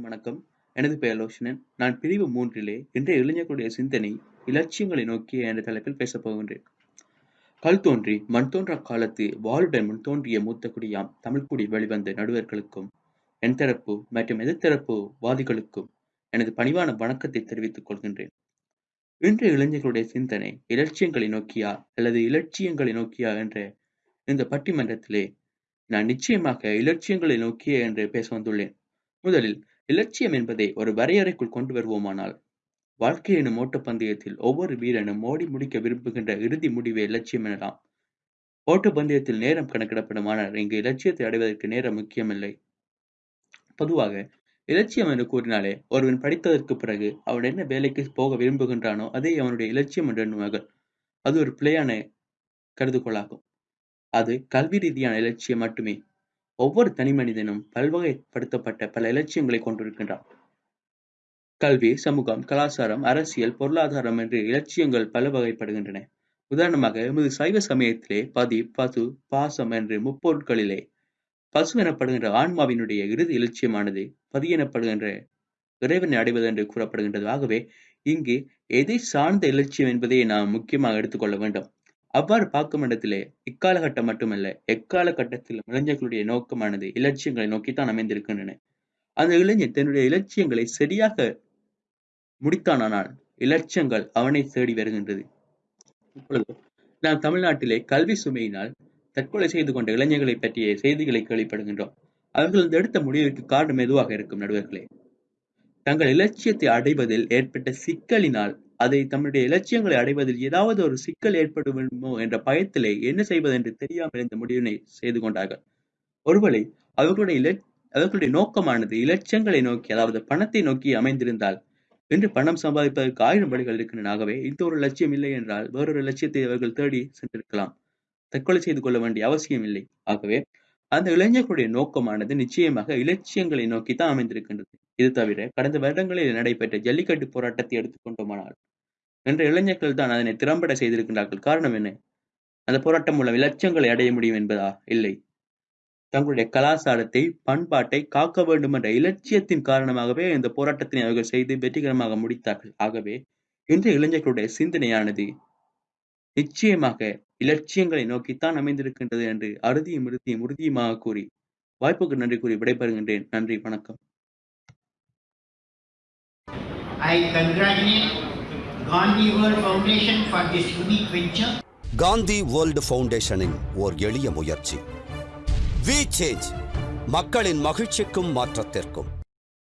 வணக்கம். எனது பெயர் லோஷனன். நான் பிரிவு மூன்றிலே இன்றைய இளைஞர்களுடைய சிந்தனை, இலட்சியங்களை நோக்கிய என்ற தலைப்பில் பேசப் போகின்றேன். கல் தோன்றி மண் தோன்றாக் காலத்து வாளுடன் முன் தோன்றிய மூத்த குடியாம் தமிழ்குடி வெளிவந்த நடுவர்களுக்கும், என் தரப்பு மற்றும் எதிர்த்தரப்பு வாதிகளுக்கும் எனது பணிவான வணக்கத்தை தெரிவித்துக் கொள்கின்றேன். இன்றைய இளைஞர்களுடைய சிந்தனை, இலட்சியங்களை நோக்கியா அல்லது இலட்சியங்களை நோக்கியா என்ற இந்த பட்டிமன்றத்திலே நான் நிச்சயமாக இலட்சியங்களை நோக்கிய என்று பேச வந்துள்ளேன். முதலில் இலட்சியம் என்பதை ஒரு வரையறைக்குள் கொண்டு வருவோமானால், வாழ்க்கை எனும் ஓட்டப்பந்தயத்தில் ஒவ்வொரு வீரனும் ஓடி முடிக்க விரும்புகின்ற இறுதி முடிவே இலட்சியம் எனலாம். ஓட்டப்பந்தயத்தில் நேரம் கணக்கிடப்படும் ஆனால் இங்கு இலட்சியத்தை அடைவதற்கு நேரம் முக்கியமில்லை. பொதுவாக இலட்சியம் என்று கூறினாலே ஒருவன் படித்ததற்கு பிறகு அவன் என்ன வேலைக்கு போக விரும்புகின்றானோ அதே அவனுடைய இலட்சியம் என்று எண்ணுவார்கள். அது ஒரு பிழையான கருதுகோளாகும். அது கல்வி ரீதியான இலட்சியம் மட்டுமே. ஒவ்வொரு தனிமனிதனும் பல்வகைப்படுத்தப்பட்ட பல இலட்சியங்களை கொண்டிருக்கின்றான். கல்வி, சமூகம், கலாசாரம், அரசியல், பொருளாதாரம் என்று இலட்சியங்கள் பல வகைப்படுகின்றன. உதாரணமாக எமது சைவ சமயத்திலே பதி, பசு, பாசம் என்று முப்பொருட்களிலே பசு எனப்படுகின்ற ஆன்மாவினுடைய இறுதி இலட்சியமானது பதி எனப்படுகின்ற இறைவனை அடைவது என்று கூறப்படுகின்றது. ஆகவே இங்கு எதை சார்ந்த இலட்சியம் என்பதை நாம் முக்கியமாக எடுத்துக்கொள்ள வேண்டும். அவ்வாறு பார்க்கும் இடத்திலே இக்காலகட்டம் மட்டுமல்ல, எக்கால கட்டத்திலும் இளைஞர்களுடைய நோக்கமானது இலட்சியங்களை நோக்கித்தான் அமைந்திருக்கின்றன. அந்த இளைஞன் தன்னுடைய இலட்சியங்களை சரியாக முடித்தானானால் இலட்சியங்கள் அவனை தேடி வருகின்றது. இப்பொழுது நாம் தமிழ்நாட்டிலே கல்வி சுமையினால் தற்கொலை செய்து கொண்ட இளைஞர்களை பற்றிய செய்திகளை கேள்விப்படுகின்றோம். அவர்கள் இந்த எடுத்த முடிவிற்கு காரணம் எதுவாக இருக்கும் நடுவர்களே? தங்கள் இலட்சியத்தை அடைவதில் ஏற்பட்ட சிக்கலினால் அதை தம்முடைய இலட்சியங்களை அடைவதில் ஏதாவது ஒரு சிக்கல் ஏற்படுமோ என்ற பயத்திலே என்ன செய்வது என்று தெரியாமல் இந்த முடிவினை செய்து கொண்டார்கள். ஒருவேளை அவர்களுடைய இல அவர்களுடைய நோக்கமானது இலட்சியங்களை நோக்கி அதாவது பணத்தை நோக்கி அமைந்திருந்தால் இன்று பணம் சம்பாதிப்பதற்கு ஆயிரம் வழிகள் இருக்கின்றனாகவே இந்த ஒரு லட்சியம் இல்லை என்றால் வேறொரு லட்சியத்தை அவர்கள் தேடி சென்றிருக்கலாம். தற்கொலை செய்து கொள்ள வேண்டிய அவசியம் இல்லை. ஆகவே அந்த இளைஞர்களுடைய நோக்கமானது நிச்சயமாக இலட்சியங்களை நோக்கித்தான் அமைந்திருக்கின்றது. இது தவிர கடந்த வருடங்களில் நடைபெற்ற ஜல்லிக்கட்டு போராட்டத்தை எடுத்துக்கொண்டோமானால் இன்றைய இளைஞர்கள் தான் அதனை திறம்பட செய்திருக்கின்றார்கள். காரணம் என்ன? அந்த போராட்டம் மூலம் இலட்சியங்களை அடைய முடியும் என்பதா? இல்லை. தங்களுடைய கலாசாரத்தை, பண்பாட்டை காக்க வேண்டும் என்ற இலட்சியத்தின் காரணமாகவே இந்த போராட்டத்தினை அவர்கள் செய்து வெற்றிகரமாக முடித்தார்கள். ஆகவே இன்றைய இளைஞர்களுடைய சிந்தனையானது நிச்சயமாக இலட்சியங்களை நோக்கித்தான் அமைந்திருக்கின்றது என்று அறுதியும் இறுதியும் உறுதியுமாக கூறி வாய்ப்புக்கு நன்றி கூறி விடைபெறுகின்றேன். நன்றி, வணக்கம். I congratulate Gandhi World Foundation for this unique venture. Gandhi world ஃபவுண்டேஷனின் ஓர் எளிய முயற்சி வி சேஞ்ச் மக்களின் மகிழ்ச்சிக்கும் மாற்றத்திற்கும்